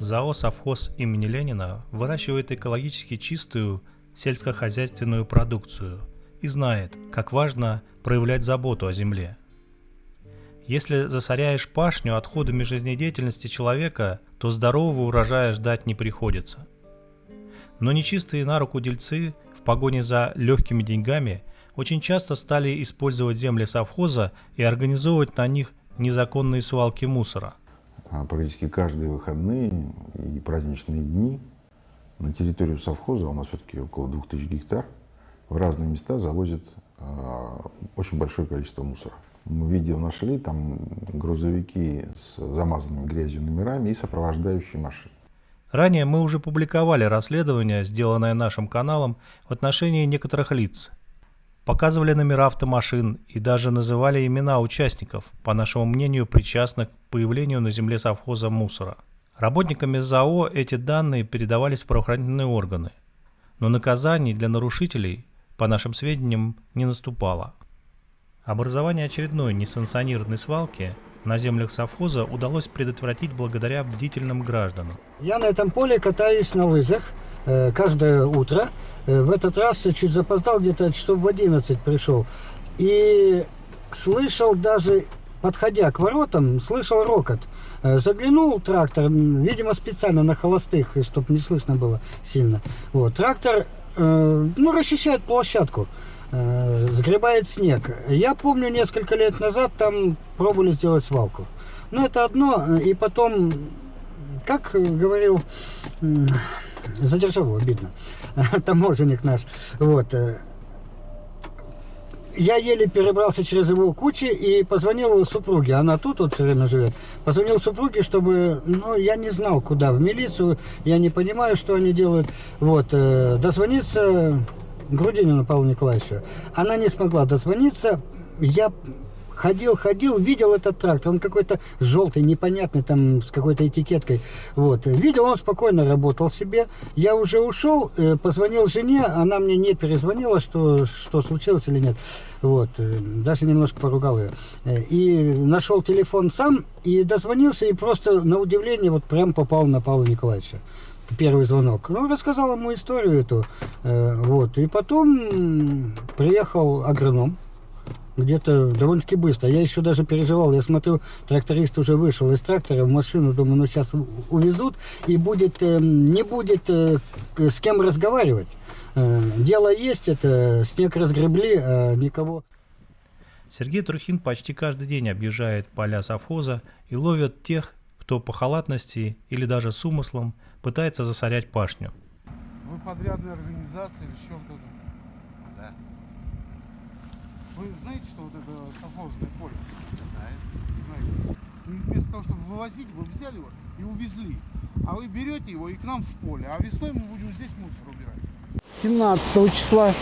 ЗАО «Совхоз» имени Ленина выращивает экологически чистую сельскохозяйственную продукцию и знает, как важно проявлять заботу о земле. Если засоряешь пашню отходами жизнедеятельности человека, то здорового урожая ждать не приходится. Но нечистые на руку дельцы в погоне за легкими деньгами очень часто стали использовать земли совхоза и организовывать на них незаконные свалки мусора. А практически каждые выходные и праздничные дни на территорию совхоза, у нас все-таки около 2000 гектар, в разные места завозят э, очень большое количество мусора. Мы видео нашли, там грузовики с замазанными грязью номерами и сопровождающие машины. Ранее мы уже публиковали расследование, сделанное нашим каналом в отношении некоторых лиц, показывали номера автомашин и даже называли имена участников, по нашему мнению, причастных к появлению на земле совхоза мусора. Работниками ЗАО эти данные передавались в правоохранительные органы, но наказаний для нарушителей, по нашим сведениям, не наступало. Образование очередной несанкционированной свалки на землях совхоза удалось предотвратить благодаря бдительным гражданам. Я на этом поле катаюсь на лыжах каждое утро. Э, в этот раз чуть запоздал, где-то часов в 11 пришел. И слышал даже, подходя к воротам, слышал рокот. Э, заглянул трактор, видимо, специально на холостых, чтобы не слышно было сильно. Вот, трактор, э, ну, расчищает площадку. Э, сгребает снег. Я помню, несколько лет назад там пробовали сделать свалку. Но это одно, и потом, как говорил, за державу обидно, таможенник наш, вот, э, я еле перебрался через его кучи и позвонил супруге, она тут вот все время живет, позвонил супруге, чтобы, ну, я не знал, куда, в милицию, я не понимаю, что они делают, вот, э, дозвониться Грудинину Павлу Николаевичу. Она не смогла дозвониться. Я ходил, ходил, видел этот трактор. Он какой-то желтый, непонятный, там, с какой-то этикеткой. Вот. Видел, он спокойно работал себе. Я уже ушел, э, позвонил жене, она мне не перезвонила, что, что случилось или нет. Вот. Э, даже немножко поругал ее. Э, и нашел телефон сам, и дозвонился, и просто на удивление вот прям попал на Павла Николаевича первый звонок. Ну, рассказал ему историю эту. Вот. И потом приехал агроном. Где-то довольно-таки быстро. Я еще даже переживал. Я смотрю, тракторист уже вышел из трактора в машину. Думаю, ну сейчас увезут. И будет, э, не будет э, с кем разговаривать. Э, дело есть, это снег разгребли, а никого... Сергей Трухин почти каждый день объезжает поля совхоза и ловит тех, кто по халатности или даже с умыслом пытается засорять пашню. Вы подрядная организация или что то Да. Вы знаете, что вот это совхозное поле? Знаете. Вместо того, чтобы вывозить, вы взяли его и увезли. А вы берете его и к нам в поле. А весной мы будем здесь мусор убирать. 17 числа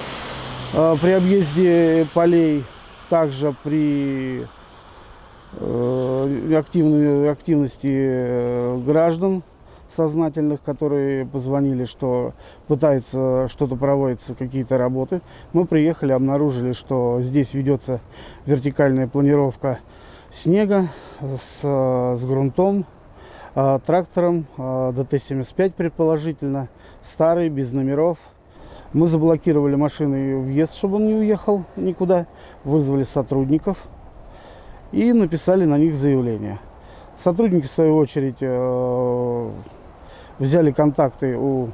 э, при объезде полей, также при э, активной, активности э, граждан сознательных, которые позвонили, что пытаются что-то проводиться, какие-то работы. Мы приехали, обнаружили, что здесь ведется вертикальная планировка снега с, с грунтом, а, трактором а, ДТ-75 предположительно, старый, без номеров. Мы заблокировали машины въезд, чтобы он не уехал никуда, вызвали сотрудников и написали на них заявление. Сотрудники, в свою очередь, э, взяли контакты у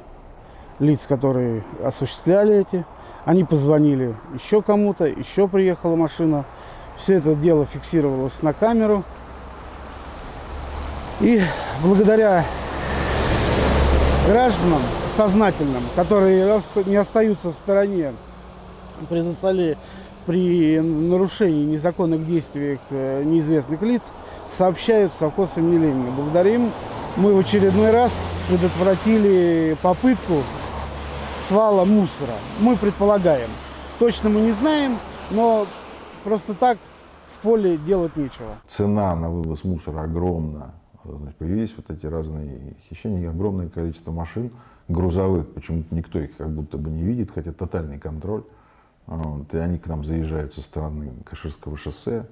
лиц, которые осуществляли эти. Они позвонили еще кому-то, еще приехала машина. Все это дело фиксировалось на камеру. И благодаря гражданам сознательным, которые не остаются в стороне при засоле, при нарушении незаконных действий э, неизвестных лиц, сообщают совхоз имени Ленина. Благодаря им мы в очередной раз предотвратили попытку свала мусора. Мы предполагаем. Точно мы не знаем, но просто так в поле делать нечего. Цена на вывоз мусора огромна. Значит, появились вот эти разные хищения, огромное количество машин грузовых. Почему-то никто их как будто бы не видит, хотя тотальный контроль. Вот, и они к нам заезжают со стороны Каширского шоссе.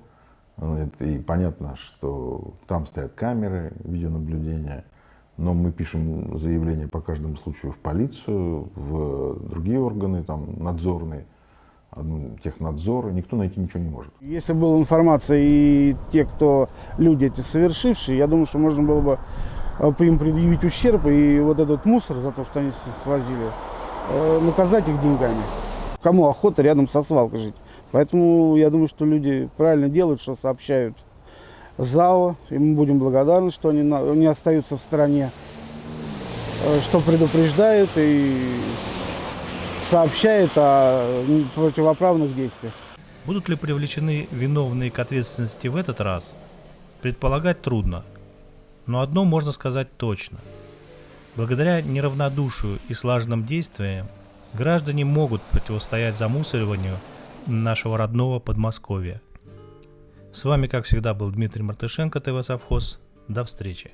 Вот, и понятно, что там стоят камеры видеонаблюдения. Но мы пишем заявление по каждому случаю в полицию, в другие органы, там, надзорные, ну, технадзор, никто найти ничего не может. Если была информация и те, кто люди эти совершившие, я думаю, что можно было бы э, им предъявить ущерб и вот этот мусор за то, что они свозили, э, наказать их деньгами. Кому охота рядом со свалкой жить? Поэтому я думаю, что люди правильно делают, что сообщают ЗАО, и мы будем благодарны, что они не остаются в стороне, э, что предупреждают и сообщают о противоправных действиях. Будут ли привлечены виновные к ответственности в этот раз? Предполагать трудно. Но одно можно сказать точно. Благодаря неравнодушию и слаженным действиям граждане могут противостоять замусориванию нашего родного Подмосковья – с вами, как всегда, был Дмитрий Мартышенко, ТВ Совхоз. До встречи.